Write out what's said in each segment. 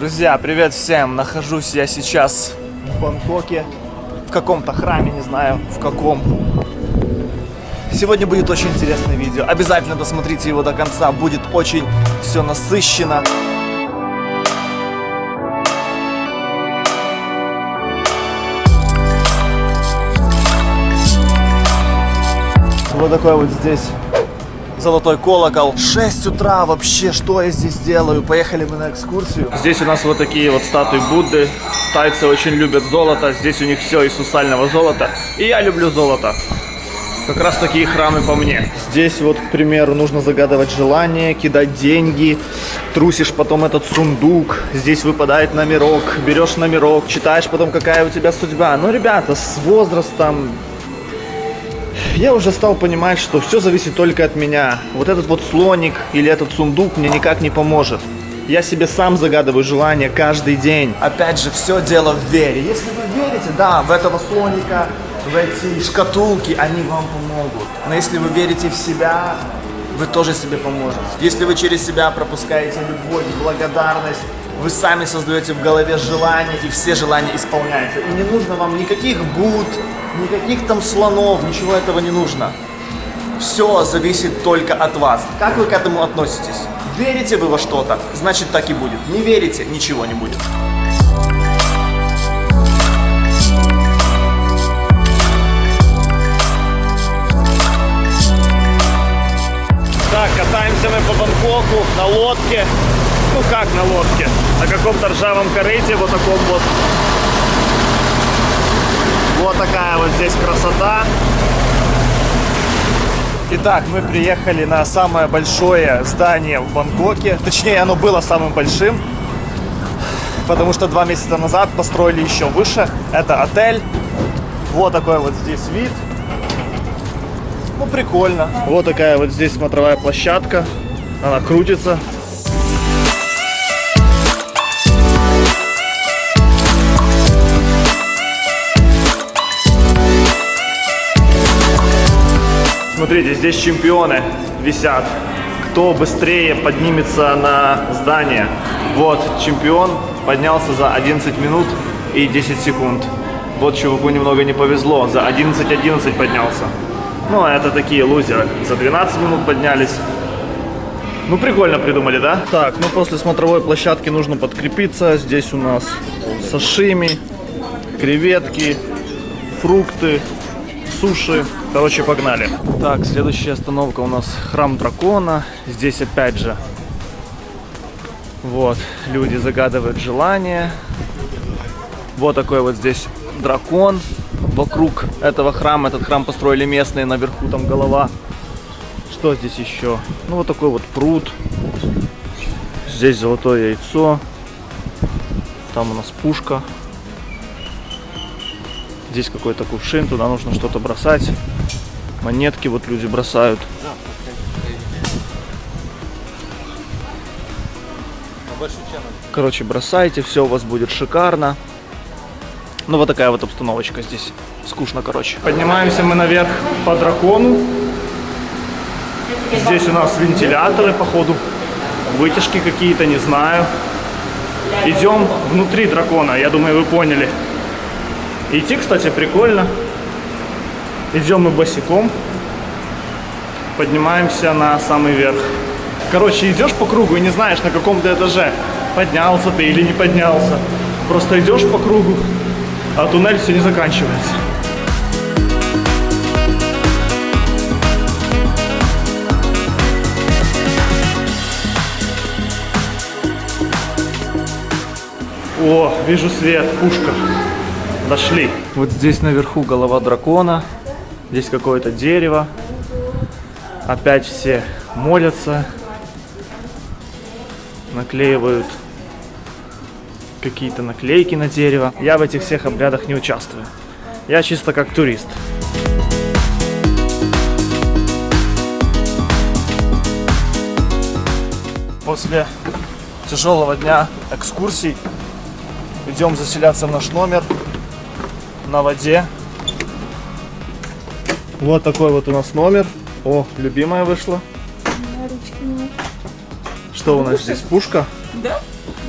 Друзья, привет всем! Нахожусь я сейчас в Бангкоке, в каком-то храме, не знаю в каком. Сегодня будет очень интересное видео. Обязательно досмотрите его до конца, будет очень все насыщенно. Вот такой вот здесь золотой колокол. 6 утра вообще, что я здесь делаю? Поехали мы на экскурсию. Здесь у нас вот такие вот статуи Будды. Тайцы очень любят золото. Здесь у них все из сусального золота. И я люблю золото. Как раз такие храмы по мне. Здесь вот, к примеру, нужно загадывать желание, кидать деньги, трусишь потом этот сундук, здесь выпадает номерок, берешь номерок, читаешь потом, какая у тебя судьба. Ну, ребята, с возрастом я уже стал понимать, что все зависит только от меня. Вот этот вот слоник или этот сундук мне никак не поможет. Я себе сам загадываю желание каждый день. Опять же, все дело в вере. Если вы верите, да, в этого слоника, в эти шкатулки, они вам помогут. Но если вы верите в себя, вы тоже себе поможете. Если вы через себя пропускаете любовь, благодарность, вы сами создаете в голове желания, и все желания исполняются. И не нужно вам никаких буд, никаких там слонов, ничего этого не нужно. Все зависит только от вас. Как вы к этому относитесь? Верите вы во что-то, значит так и будет. Не верите, ничего не будет. Так, катаемся мы по Бангкоку на лодке. Ну как на лодке? На каком-то ржавом корыте, вот таком вот. Вот такая вот здесь красота. Итак, мы приехали на самое большое здание в Бангкоке. Точнее, оно было самым большим. Потому что два месяца назад построили еще выше. Это отель. Вот такой вот здесь вид. Ну, прикольно. Вот такая вот здесь смотровая площадка. Она крутится. Смотрите, здесь чемпионы висят. Кто быстрее поднимется на здание. Вот, чемпион поднялся за 11 минут и 10 секунд. Вот чуваку немного не повезло, за 11.11 поднялся. Ну, а это такие лузеры. За 12 минут поднялись. Ну, прикольно придумали, да? Так, ну после смотровой площадки нужно подкрепиться. Здесь у нас сашими, креветки, фрукты, суши. Короче, погнали. Так, следующая остановка у нас храм дракона. Здесь опять же, вот, люди загадывают желание. Вот такой вот здесь дракон. Вокруг этого храма, этот храм построили местные, наверху там голова. Что здесь еще? Ну, вот такой вот пруд. Здесь золотое яйцо. Там у нас пушка. Здесь какой-то кувшин, туда нужно что-то бросать. Монетки вот люди бросают. Короче, бросайте, все у вас будет шикарно. Ну, вот такая вот обстановочка здесь. Скучно, короче. Поднимаемся мы наверх по дракону. Здесь у нас вентиляторы, походу. Вытяжки какие-то, не знаю. Идем внутри дракона, я думаю, вы поняли. Идти, кстати, прикольно. Идем мы босиком. Поднимаемся на самый верх. Короче, идешь по кругу и не знаешь, на каком ты этаже. Поднялся ты или не поднялся. Просто идешь по кругу, а туннель все не заканчивается. О, вижу свет, пушка. Дошли. Вот здесь наверху голова дракона. Здесь какое-то дерево. Опять все молятся. Наклеивают какие-то наклейки на дерево. Я в этих всех обрядах не участвую. Я чисто как турист. После тяжелого дня экскурсий идем заселяться в наш номер на воде. Вот такой вот у нас номер. О, любимая вышла. Что у нас здесь? Пушка? Да.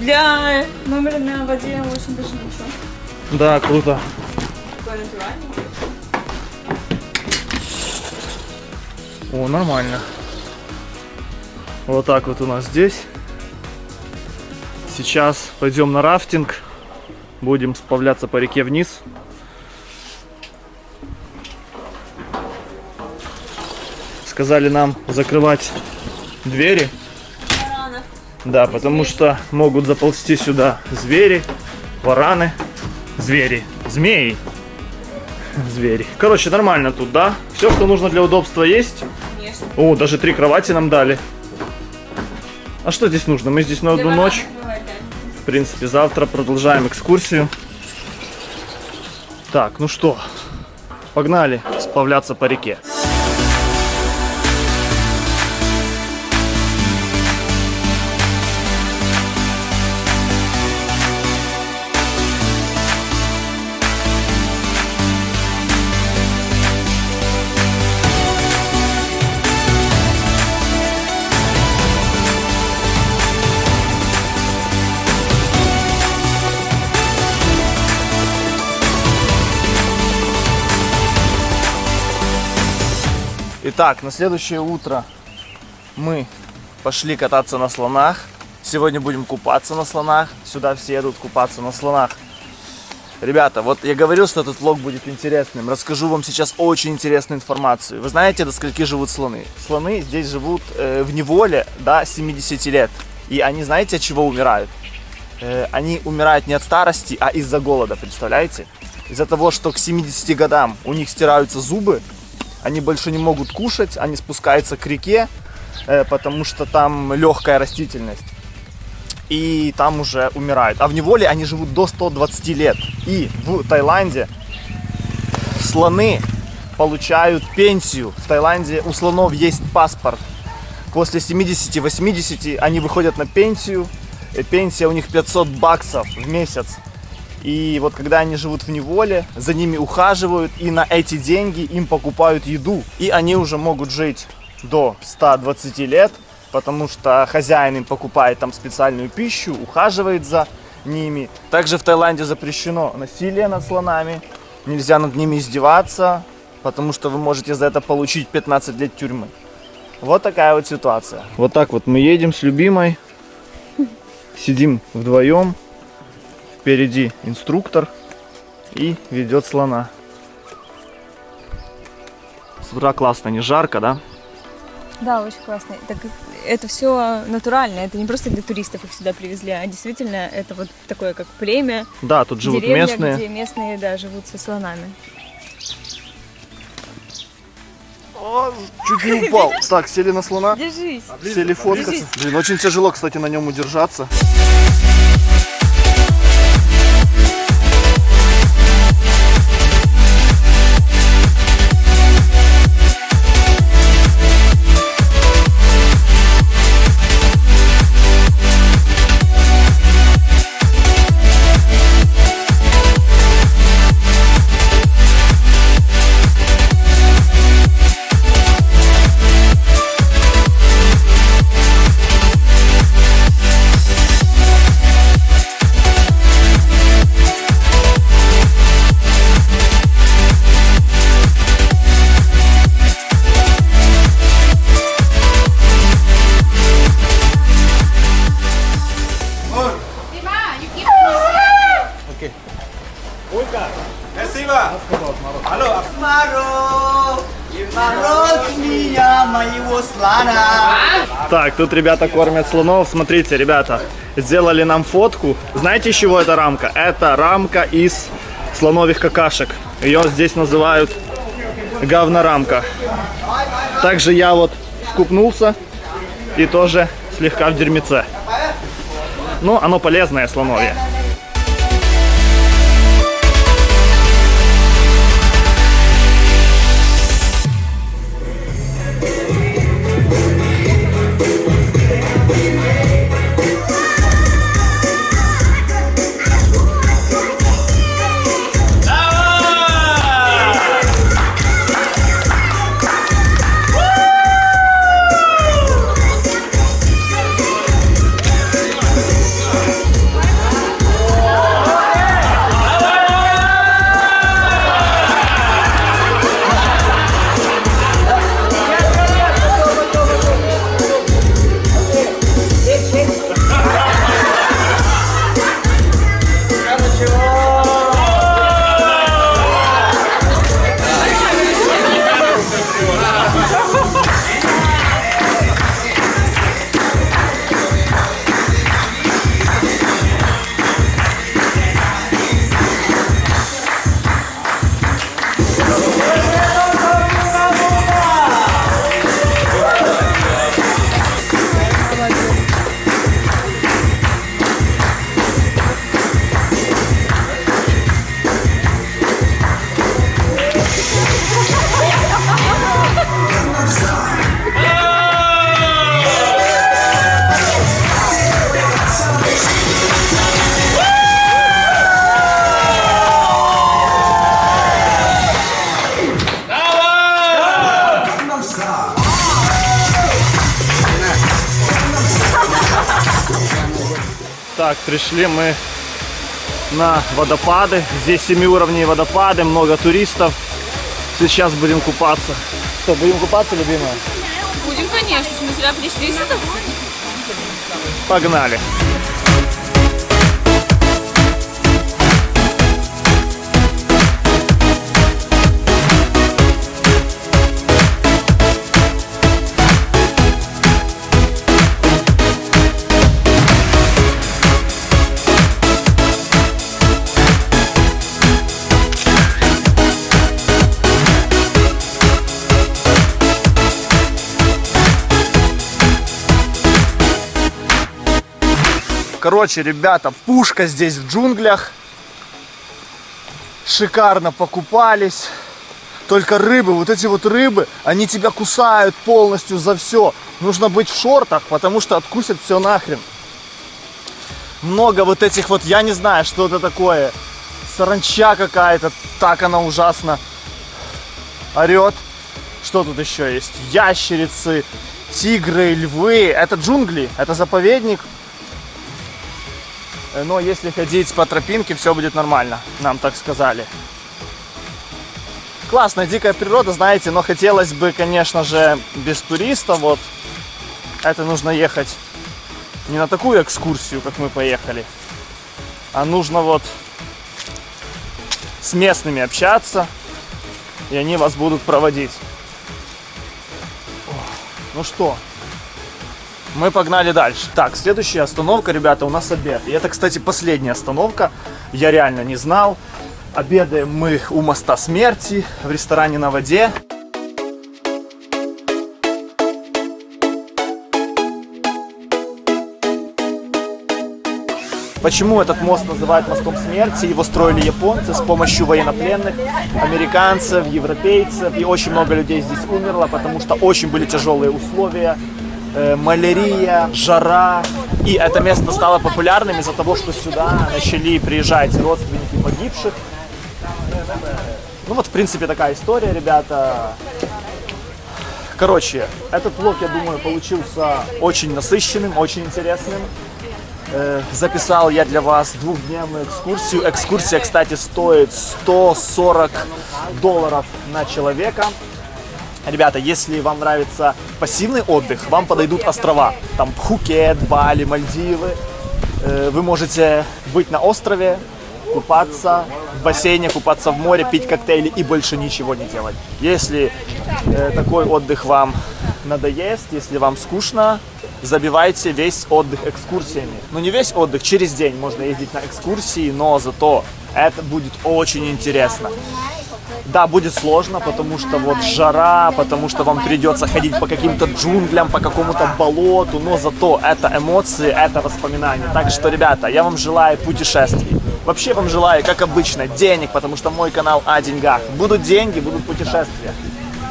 Для номера на воде очень даже ничего. Да, круто. О, нормально. Вот так вот у нас здесь. Сейчас пойдем на рафтинг. Будем сплавляться по реке вниз. Сказали нам закрывать двери. Баранов. Да, потому что могут заползти сюда звери, вараны, звери, змеи. Звери. Короче, нормально тут, да? Все, что нужно для удобства есть. Конечно. О, даже три кровати нам дали. А что здесь нужно? Мы здесь на одну ночь. В принципе, завтра продолжаем экскурсию. Так, ну что, погнали сплавляться по реке. Итак, на следующее утро мы пошли кататься на слонах. Сегодня будем купаться на слонах. Сюда все едут купаться на слонах. Ребята, вот я говорил, что этот влог будет интересным. Расскажу вам сейчас очень интересную информацию. Вы знаете, до скольки живут слоны? Слоны здесь живут э, в неволе до 70 лет. И они, знаете, от чего умирают? Э, они умирают не от старости, а из-за голода, представляете? Из-за того, что к 70 годам у них стираются зубы, они больше не могут кушать, они спускаются к реке, э, потому что там легкая растительность. И там уже умирают. А в неволе они живут до 120 лет. И в Таиланде слоны получают пенсию. В Таиланде у слонов есть паспорт. После 70-80 они выходят на пенсию. Э, Пенсия у них 500 баксов в месяц. И вот когда они живут в неволе, за ними ухаживают, и на эти деньги им покупают еду. И они уже могут жить до 120 лет, потому что хозяин им покупает там специальную пищу, ухаживает за ними. Также в Таиланде запрещено насилие над слонами, нельзя над ними издеваться, потому что вы можете за это получить 15 лет тюрьмы. Вот такая вот ситуация. Вот так вот мы едем с любимой, сидим вдвоем, Впереди инструктор и ведет слона. С утра классно, не жарко, да? Да, очень классно. Так, это все натурально, это не просто для туристов их сюда привезли, а действительно это вот такое как племя, Да, тут живут деревня, местные. где местные, да, живут со слонами. О, чуть не упал. Так, сели на слона, Держись. сели фоткаться. Держись. Блин, очень тяжело, кстати, на нем удержаться. Мороз меня, моего слона! Так, тут ребята кормят слонов. Смотрите, ребята, сделали нам фотку. Знаете, из чего эта рамка? Это рамка из слоновых какашек. Ее здесь называют говнорамка. Также я вот скупнулся и тоже слегка в дерьмеце. Ну, оно полезное слоновье. Пришли мы на водопады. Здесь семиуровневые водопады, много туристов. Сейчас будем купаться. Что, будем купаться, любимая? Будем, конечно, мы зря пришли сюда. Погнали. Короче, ребята, пушка здесь в джунглях. Шикарно покупались. Только рыбы, вот эти вот рыбы, они тебя кусают полностью за все. Нужно быть в шортах, потому что откусят все нахрен. Много вот этих вот, я не знаю, что это такое. Саранча какая-то, так она ужасно орет. Что тут еще есть? Ящерицы, тигры, львы. Это джунгли, это заповедник. Но если ходить по тропинке, все будет нормально, нам так сказали. Классная дикая природа, знаете, но хотелось бы, конечно же, без туристов. Вот это нужно ехать не на такую экскурсию, как мы поехали, а нужно вот с местными общаться, и они вас будут проводить. Ну что, мы погнали дальше. Так, следующая остановка, ребята, у нас обед. И это, кстати, последняя остановка. Я реально не знал. Обедаем мы у моста смерти в ресторане на воде. Почему этот мост называют мостом смерти? Его строили японцы с помощью военнопленных, американцев, европейцев. И очень много людей здесь умерло, потому что очень были тяжелые условия. Э, малярия, жара. И это место стало популярным из-за того, что сюда начали приезжать родственники погибших. Ну вот, в принципе, такая история, ребята. Короче, этот влог, я думаю, получился очень насыщенным, очень интересным. Э, записал я для вас двухдневную экскурсию. Экскурсия, кстати, стоит 140 долларов на человека. Ребята, если вам нравится пассивный отдых, вам подойдут острова. Там Пхукет, Бали, Мальдивы. Э, Вы можете быть на острове, купаться в бассейне, купаться в море, пить коктейли и больше ничего не делать. Если э, такой отдых вам надоест, если вам скучно, забивайте весь отдых экскурсиями. Ну не весь отдых, через день можно ездить на экскурсии, но зато это будет очень интересно. Да, будет сложно, потому что вот жара, потому что вам придется ходить по каким-то джунглям, по какому-то болоту, но зато это эмоции, это воспоминания. Так что, ребята, я вам желаю путешествий. Вообще вам желаю, как обычно, денег, потому что мой канал о деньгах. Будут деньги, будут путешествия.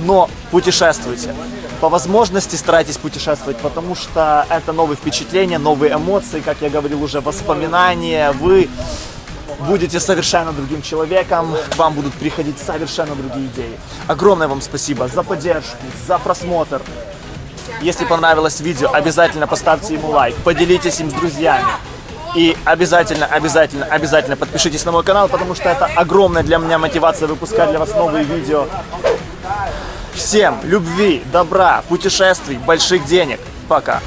Но путешествуйте. По возможности старайтесь путешествовать, потому что это новые впечатления, новые эмоции, как я говорил уже, воспоминания. Вы будете совершенно другим человеком, вам будут приходить совершенно другие идеи. Огромное вам спасибо за поддержку, за просмотр. Если понравилось видео, обязательно поставьте ему лайк, поделитесь им с друзьями. И обязательно, обязательно, обязательно подпишитесь на мой канал, потому что это огромная для меня мотивация выпускать для вас новые видео. Всем любви, добра, путешествий, больших денег. Пока.